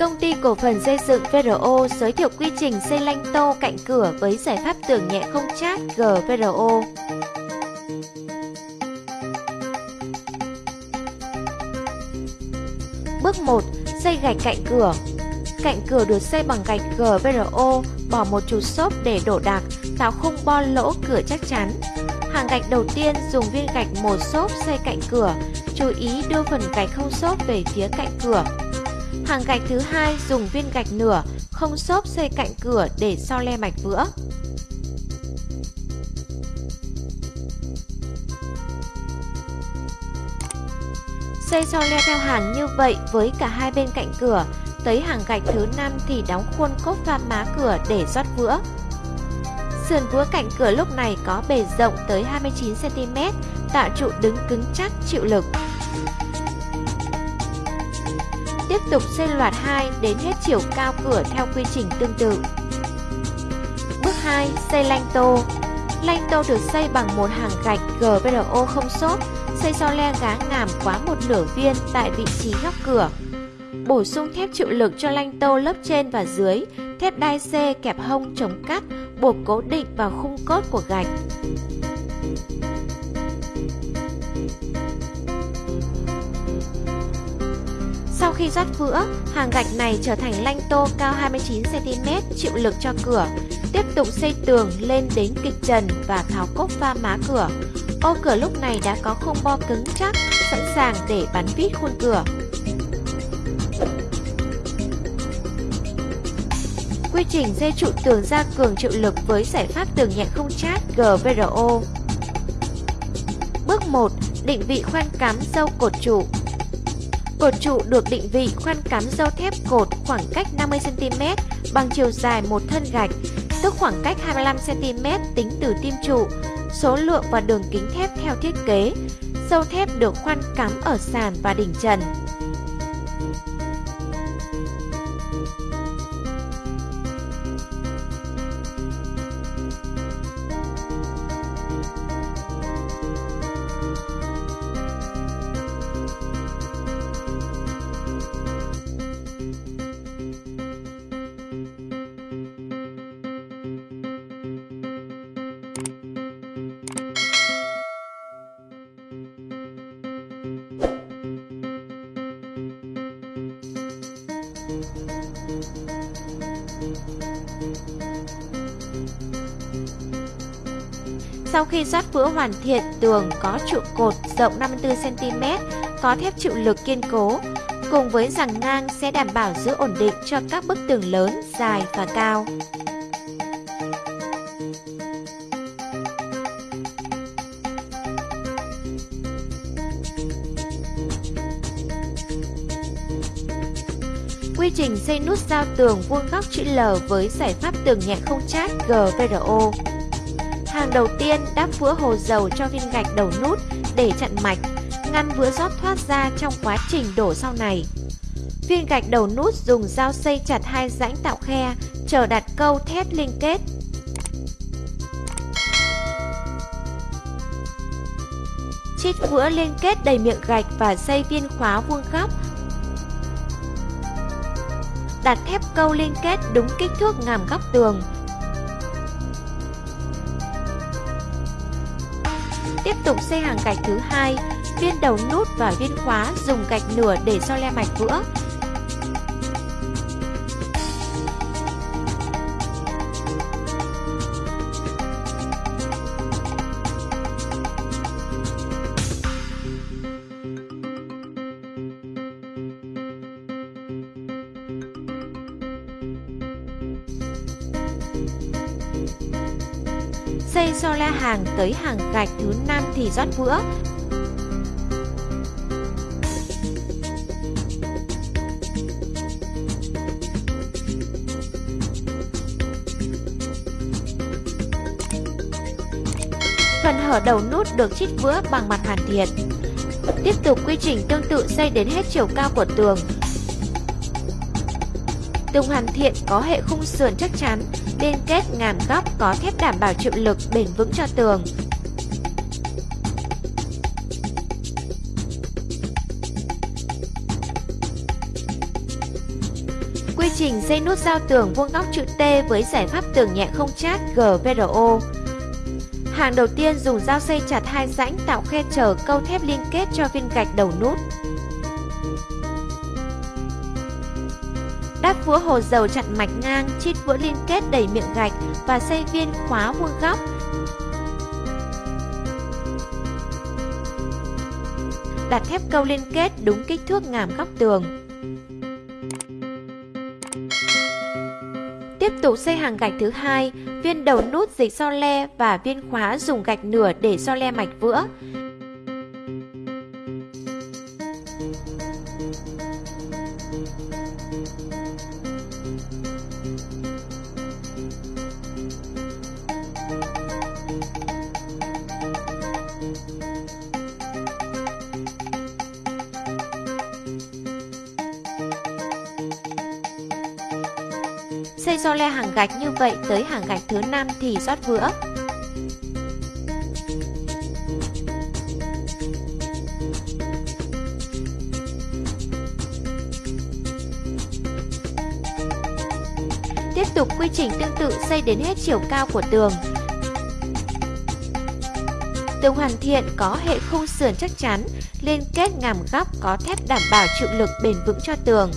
Công ty cổ phần xây dựng VRO giới thiệu quy trình xây lanh tô cạnh cửa với giải pháp tường nhẹ không chát GVRO. Bước 1. Xây gạch cạnh cửa Cạnh cửa được xây bằng gạch GVRO, bỏ một chút xốp để đổ đạc, tạo khung bo lỗ cửa chắc chắn. Hàng gạch đầu tiên dùng viên gạch một xốp xây cạnh cửa, chú ý đưa phần gạch không xốp về phía cạnh cửa. Hàng gạch thứ hai dùng viên gạch nửa, không xốp xây cạnh cửa để so le mạch vữa. Xây so le theo hàng như vậy với cả hai bên cạnh cửa, tới hàng gạch thứ năm thì đóng khuôn cốt pha má cửa để rót vữa. Sườn vữa cạnh cửa lúc này có bề rộng tới 29cm, tạo trụ đứng cứng chắc chịu lực. Tiếp tục xây loạt 2 đến hết chiều cao cửa theo quy trình tương tự. Bước 2. Xây lanh tô Lanh tô được xây bằng một hàng gạch GBRO không xốp, xây so le gá ngàm quá một nửa viên tại vị trí góc cửa. Bổ sung thép chịu lực cho lanh tô lớp trên và dưới, thép đai C kẹp hông chống cắt, buộc cố định vào khung cốt của gạch. Sau khi rót vữa, hàng gạch này trở thành lanh tô cao 29cm chịu lực cho cửa. Tiếp tục xây tường lên đến kịch trần và tháo cốt pha má cửa. Ô cửa lúc này đã có khung bo cứng chắc, sẵn sàng để bắn vít khuôn cửa. Quy trình dây trụ tường gia cường chịu lực với giải pháp tường nhẹ không chát GVRO. Bước 1. Định vị khoan cắm dâu cột trụ Cột trụ được định vị khoan cắm dâu thép cột khoảng cách 50cm bằng chiều dài một thân gạch, tức khoảng cách 25cm tính từ tim trụ, số lượng và đường kính thép theo thiết kế. Dâu thép được khoan cắm ở sàn và đỉnh trần. Sau khi rót vữa hoàn thiện, tường có trụ cột rộng 54cm, có thép chịu lực kiên cố, cùng với rằng ngang sẽ đảm bảo giữ ổn định cho các bức tường lớn, dài và cao. Quy trình xây nút giao tường vuông góc chữ L với giải pháp tường nhẹ không chát GVRO. Đầu tiên đắp vữa hồ dầu cho viên gạch đầu nút để chặn mạch, ngăn vữa rót thoát ra trong quá trình đổ sau này. Viên gạch đầu nút dùng dao xây chặt hai rãnh tạo khe, chờ đặt câu thép liên kết. Chít vữa liên kết đầy miệng gạch và xây viên khóa vuông góc. Đặt thép câu liên kết đúng kích thước ngàm góc tường, Tiếp tục xây hàng gạch thứ hai, viên đầu nút và viên khóa dùng gạch nửa để cho le mạch vữa. Xây so le hàng tới hàng gạch thứ 5 thì rót vữa. Phần hở đầu nút được chít vữa bằng mặt hoàn thiện. Tiếp tục quy trình tương tự xây đến hết chiều cao của tường. Tường hoàn thiện có hệ khung sườn chắc chắn, liên kết ngàn góc có thép đảm bảo chịu lực bền vững cho tường. Quy trình xây nút giao tường vuông góc chữ T với giải pháp tường nhẹ không chát GVRO. Hàng đầu tiên dùng dao xây chặt hai rãnh tạo khe trở câu thép liên kết cho viên gạch đầu nút. Đắp vữa hồ dầu chặn mạch ngang, chít vữa liên kết đầy miệng gạch và xây viên khóa vuông góc. Đặt thép câu liên kết đúng kích thước ngàm góc tường. Tiếp tục xây hàng gạch thứ hai, viên đầu nút dịch so le và viên khóa dùng gạch nửa để so le mạch vữa. Xây so le hàng gạch như vậy tới hàng gạch thứ 5 thì rót vữa. Tiếp tục quy trình tương tự xây đến hết chiều cao của tường. Tường hoàn thiện có hệ khung sườn chắc chắn, liên kết ngàm góc có thép đảm bảo chịu lực bền vững cho tường.